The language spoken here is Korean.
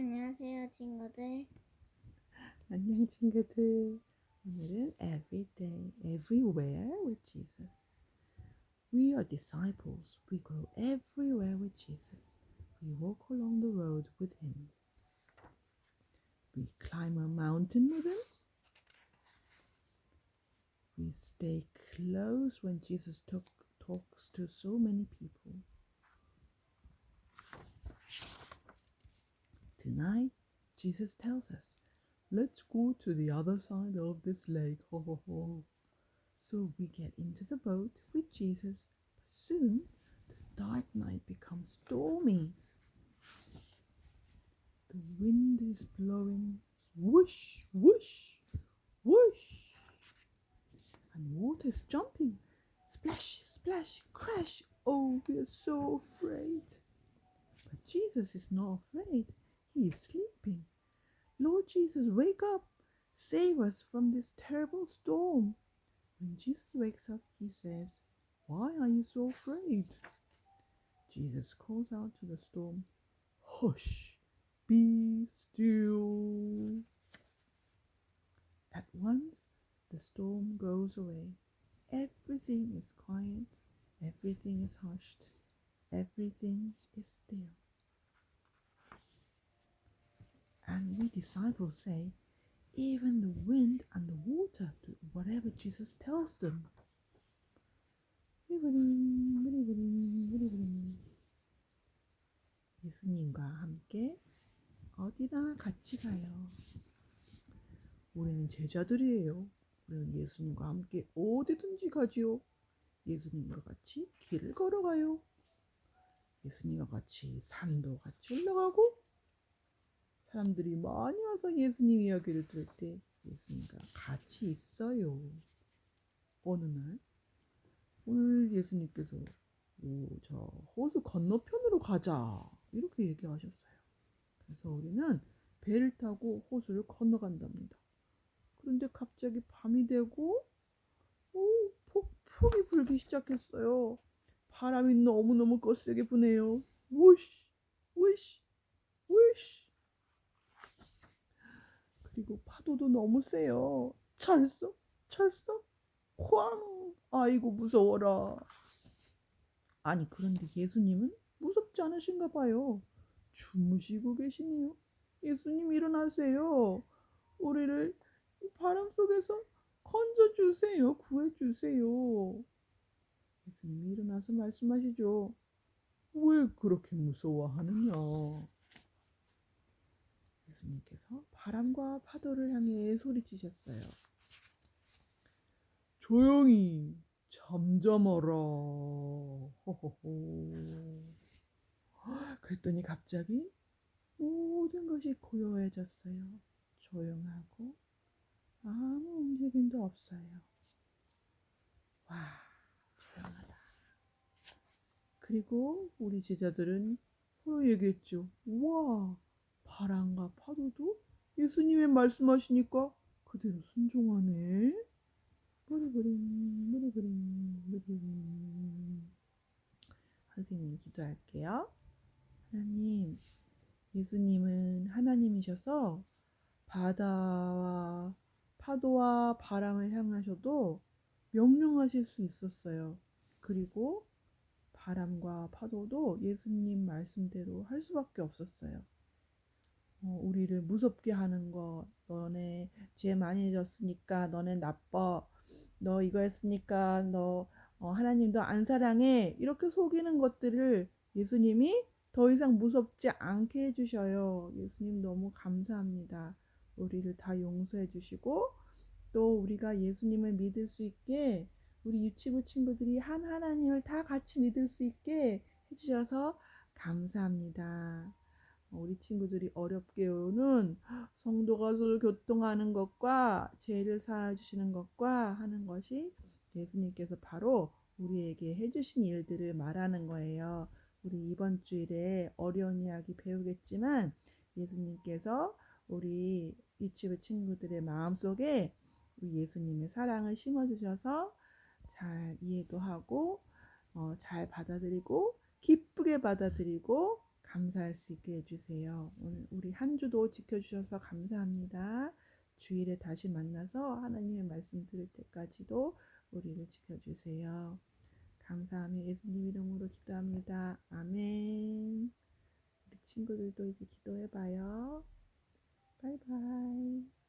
안녕하세요, 친구들. 안녕 친구들. 오늘은 every day, everywhere with Jesus. We are disciples. We go everywhere with Jesus. We walk along the road with him. We climb a mountain with him. We stay close when Jesus talk, talks to so many people. Tonight, Jesus tells us, Let's go to the other side of this lake. Ho, ho, ho. So we get into the boat with Jesus, but soon the dark night becomes stormy. The wind is blowing whoosh, whoosh, whoosh, and water is jumping. Splash, splash, crash. Oh, we are so afraid. But Jesus is not afraid. He is sleeping. Lord Jesus, wake up. Save us from this terrible storm. When Jesus wakes up, he says, Why are you so afraid? Jesus calls out to the storm, Hush, be still. At once, the storm goes away. Everything is quiet. Everything is hushed. Everything is still. And we disciples say, even the wind and the water do whatever Jesus tells them. 예수님과 함께 어디나 같이 가요. 우리는 제자들이에요. 우리는 예수님과 함께 어디든지 가지요. 예수님과 같이 길을 걸어가요. 예수님과 같이 산도 같이 올라가고 사람들이 많이 와서 예수님 이야기를 들을 때 예수님과 같이 있어요. 어느 날 오늘 예수님께서 오, 저 호수 건너편으로 가자 이렇게 얘기하셨어요. 그래서 우리는 배를 타고 호수를 건너간답니다. 그런데 갑자기 밤이 되고 오, 폭풍이 불기 시작했어요. 바람이 너무너무 거세게 부네요. 우시, 우시. 그리고 파도도 너무 세요. 철썩, 철썩, 쾅! 아이고, 무서워라. 아니, 그런데 예수님은 무섭지 않으신가 봐요. 주무시고 계시네요. 예수님 일어나세요. 우리를 이 바람 속에서 건져주세요. 구해주세요. 예수님이 일어나서 말씀하시죠. 왜 그렇게 무서워하느냐? 예수님께서 바람과 파도를 향해 소리치셨어요. 조용히 잠잠하라. 호호호. 그랬더니 갑자기 모든 것이 고요해졌어요. 조용하고 아무 움직임도 없어요. 와, 조용하다. 그리고 우리 제자들은 서로 얘기했죠. 우와, 바람과 파도도 예수님의 말씀하시니까 그대로 순종하네. 무리부림. 선생님 기도할게요. 하나님, 예수님은 하나님이셔서 바다와 파도와 바람을 향하셔도 명령하실 수 있었어요. 그리고 바람과 파도도 예수님 말씀대로 할 수밖에 없었어요. 어, 우리를 무섭게 하는 거, 너네 죄 많이 졌으니까 너네 나빠, 너 이거 했으니까 너 어, 하나님도 안 사랑해 이렇게 속이는 것들을 예수님이 더 이상 무섭지 않게 해주셔요. 예수님 너무 감사합니다. 우리를 다 용서해 주시고 또 우리가 예수님을 믿을 수 있게 우리 유치부 친구들이 한 하나님을 다 같이 믿을 수 있게 해주셔서 감사합니다. 우리 친구들이 어렵게 오는 성도가 서로 교통하는 것과 죄를 사해주시는 것과 하는 것이 예수님께서 바로 우리에게 해주신 일들을 말하는 거예요. 우리 이번 주일에 어려운 이야기 배우겠지만 예수님께서 우리 유치부 친구들의 마음속에 예수님의 사랑을 심어주셔서 잘 이해도 하고 어, 잘 받아들이고 기쁘게 받아들이고 감사할 수 있게 해주세요. 오늘 우리 한 주도 지켜주셔서 감사합니다. 주일에 다시 만나서 하나님의 말씀 들을 때까지도 우리를 지켜주세요. 감사하며 예수님 이름으로 기도합니다. 아멘. 우리 친구들도 이제 기도해봐요. 바이바이.